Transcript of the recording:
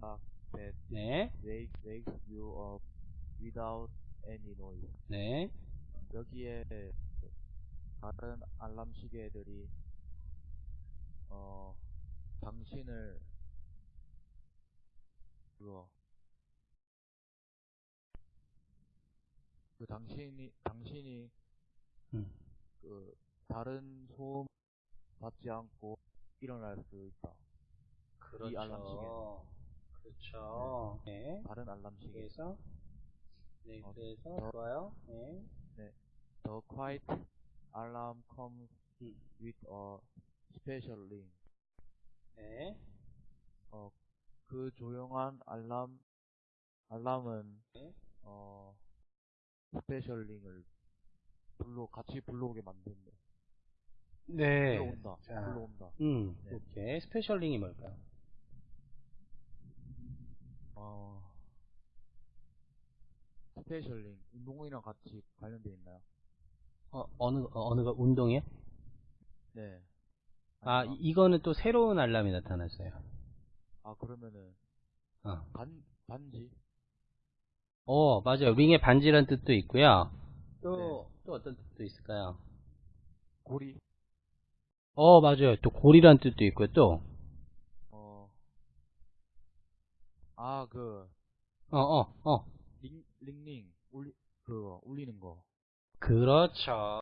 that 네, wake, wakes you up without any noise. 네, 여기에 다른 알람 시계들이 어 당신을 그거 그 당신이 당신이 음. 그 다른 소음 받지 않고 일어날 수 있다. 이 알람 그렇죠. 그렇죠. 네. 다른 알람 시계. 그래서 네, 어, 그래서 더- 좋아요. 네. The quiet alarm comes 음. with a special ring. 네. 어, 그 조용한 알람, 알람은, 네. 어, special ring을 불러, 같이 불러오게 만든다. 네. 불러온다. 자. 불러온다. 음, 네. 오케이. special ring이 뭘까요? 어, special ring, 운동이랑 같이 관련돼 있나요? 어, 어느, 어, 어느가 운동이요? 네. 아, 이- 이거는 또 새로운 알람이 나타났어요. 아, 그러면은, 어. 반, 반지? 어, 맞아요. 링의 반지란 뜻도 있고요. 또, 네. 또 어떤 뜻도 있을까요? 고리? 어, 맞아요. 또 고리란 뜻도 있고요. 또, 어, 아, 그, 어, 어, 어. 링, 링링, 울리, 그거, 울리는 거. 그렇죠.